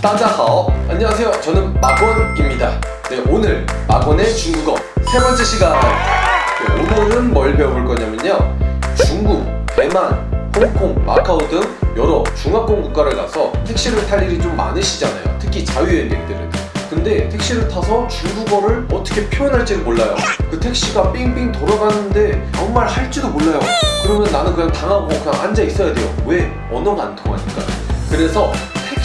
따자하오. 안녕하세요. 저는 마건입니다. 네 오늘 마건의 중국어 세 번째 시간 네, 오늘은 뭘 배워볼 거냐면요. 중국, 대만, 홍콩, 마카오 등 여러 중화권 국가를 가서 택시를 탈 일이 좀 많으시잖아요. 특히 자유여행객들은. 근데 택시를 타서 중국어를 어떻게 표현할지를 몰라요. 그 택시가 삥삥 돌아가는데 아무 말 할지도 몰라요. 그러면 나는 그냥 당하고 그냥 앉아 있어야 돼요. 왜? 언어가 안 통하니까. 그래서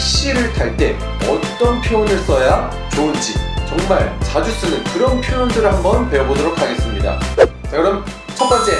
택시를 탈 때 어떤 표현을 써야 좋은지 정말 자주 쓰는 그런 표현들을 한번 배워보도록 하겠습니다. 자 그럼 첫 번째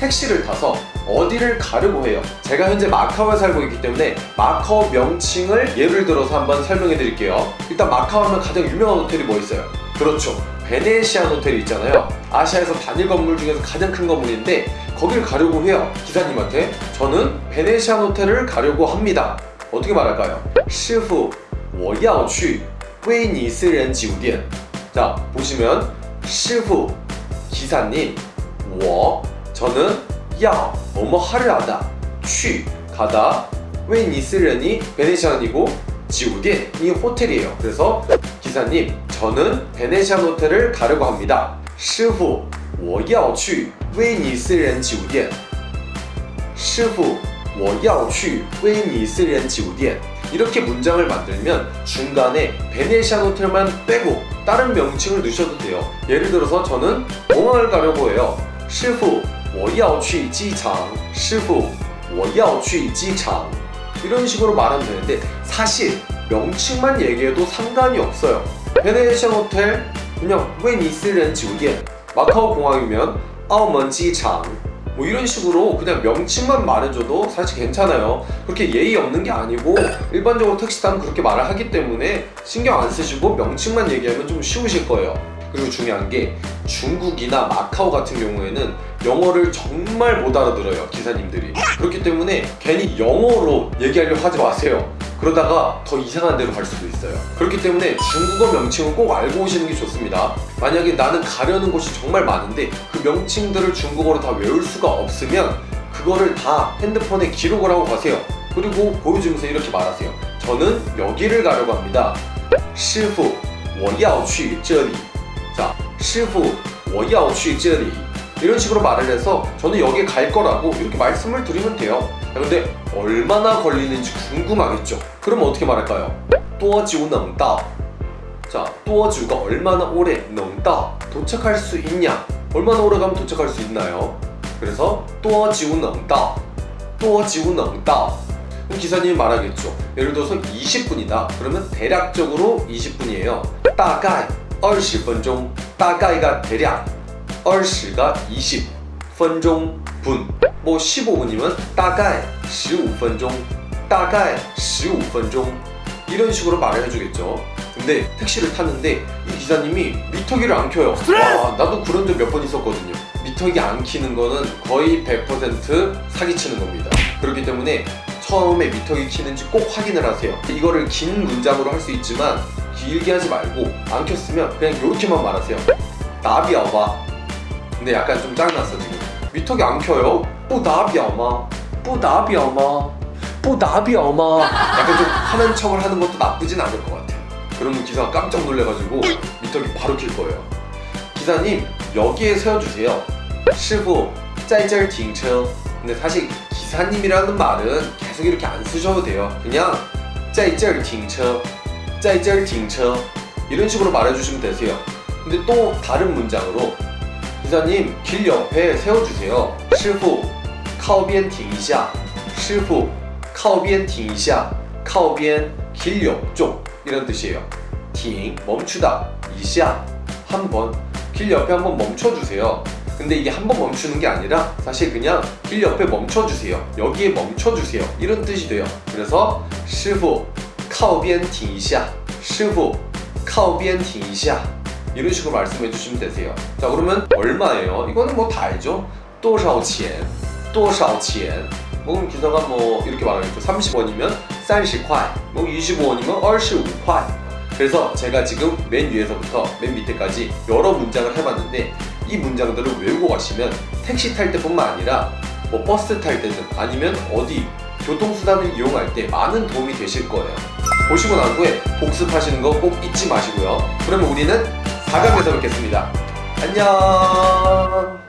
택시를 타서 어디를 가려고 해요? 제가 현재 마카오에 살고 있기 때문에 마카오 명칭을 예를 들어서 한번 설명해 드릴게요. 일단 마카오 하면 가장 유명한 호텔이 뭐 있어요? 그렇죠. 베네시안 호텔이 있잖아요. 아시아에서 단일 건물 중에서 가장 큰 건물인데 거길 가려고 해요 기사님한테. 저는 베네시안 호텔을 가려고 합니다 어떻게 말할까요? 师傅我要去威尼斯人酒店 자 보시면 师傅 기사님 我 저는 要 뭐뭐 하려 하다 去 가다 威尼斯人이 베네시안이고 酒店이 호텔이에요 그래서 기사님 저는 베네시안 호텔을 가려고 합니다 师傅我要去威尼斯人酒店师傅 我要去威尼斯人酒店 이렇게 문장을 만들면 중간에 베네시안 호텔만 빼고 다른 명칭을 넣으셔도 돼요 예를 들어서 저는 공항을 가려고 해요 师傅我要去机场师傅我要去机场 이런 식으로 말하면 되는데 사실 명칭만 얘기해도 상관이 없어요 베네시안 호텔 그냥 웨니스렌 지우디엔 마카오 공항이면 아우먼 지창 뭐 이런 식으로 그냥 명칭만 말해줘도 사실 괜찮아요. 그렇게 예의 없는 게 아니고 일반적으로 택시 타면 그렇게 말을 하기 때문에 신경 안 쓰시고 명칭만 얘기하면 좀 쉬우실 거예요. 그리고 중요한 게 중국이나 마카오 같은 경우에는 영어를 정말 못 알아들어요 기사님들이. 그렇기 때문에 괜히 영어로 얘기하려고 하지 마세요 그러다가 더 이상한 데로 갈 수도 있어요 그렇기 때문에 중국어 명칭을 꼭 알고 오시는 게 좋습니다 만약에 나는 가려는 곳이 정말 많은데 그 명칭들을 중국어로 다 외울 수가 없으면 그거를 다 핸드폰에 기록을 하고 가세요 그리고 보여주면서 이렇게 말하세요 저는 여기를 가려고 합니다 师傅我要去这里 자, 师傅我要去这里 이런 식으로 말을 해서 저는 여기에 갈 거라고 이렇게 말씀을 드리면 돼요 자, 근데 얼마나 걸리는지 궁금하겠죠? 그럼 어떻게 말할까요? 또어지우 넘다. 자, 또어지우가 얼마나 오래 넘다? 도착할 수 있냐? 얼마나 오래 가면 도착할 수 있나요? 그래서 또어지우 넘다. 또어지우 넘다. 기사님이 말하겠죠. 예를 들어서 20분이다. 그러면 대략적으로 20분이에요. 따가이 20분종. 따가이가 대략 20가 20 분종. 분 뭐 15분이면 大概15分钟大概15分钟 이런 식으로 말을 해주겠죠 근데 택시를 탔는데 이 기사님이 미터기를 안 켜요 와 나도 그런 적 몇 번 있었거든요 미터기 안 키는 거는 거의 100% 사기치는 겁니다 그렇기 때문에 처음에 미터기 키는지 꼭 확인을 하세요 이거를 긴 문장으로 할 수 있지만 길게 하지 말고 안 켰으면 그냥 이렇게만 말하세요 나비아봐 근데 약간 좀 짱났어 지금 미터기 안 켜요? 뭐 나비아마 뭐 나비아마 뭐 나비아마 약간 좀 하는 척을 하는 것도 나쁘진 않을 것 같아요 그러면 기사가 깜짝 놀래가지고 미터기 바로 킬 거예요 기사님 여기에 세워주세요 师傅在这儿停车 근데 사실 기사님이라는 말은 계속 이렇게 안 쓰셔도 돼요 그냥 在这儿停车在这儿停车 이런 식으로 말해주시면 되세요 근데 또 다른 문장으로 기사님 길 옆에 세워주세요 师傅靠边停一下师傅靠边停一下靠边길 옆쪽 이런 뜻이에요 停 멈추다 一下한번 길 옆에 한번 멈춰주세요 근데 이게 한 번 멈추는 게 아니라 사실 그냥 길 옆에 멈춰주세요 여기에 멈춰주세요 이런 뜻이 돼요 그래서 师傅靠边停一下师傅靠边停一下 이런 식으로 말씀해 주시면 되세요. 자 그러면 얼마예요? 이거는 뭐 다 알죠? 또샤오钱 또샤오钱 뭐 기사가 뭐 이렇게 말하겠죠. 30원이면 30块, 뭐 25원이면 25块 그래서 제가 지금 맨 위에서부터 맨 밑에까지 여러 문장을 해봤는데 이 문장들을 외우고 가시면 택시 탈 때뿐만 아니라 뭐 버스 탈 때든 아니면 어디 교통수단을 이용할 때 많은 도움이 되실 거예요. 보시고 난 후에 복습하시는 거 꼭 잊지 마시고요. 그러면 우리는 4강에서 뵙겠습니다. 안녕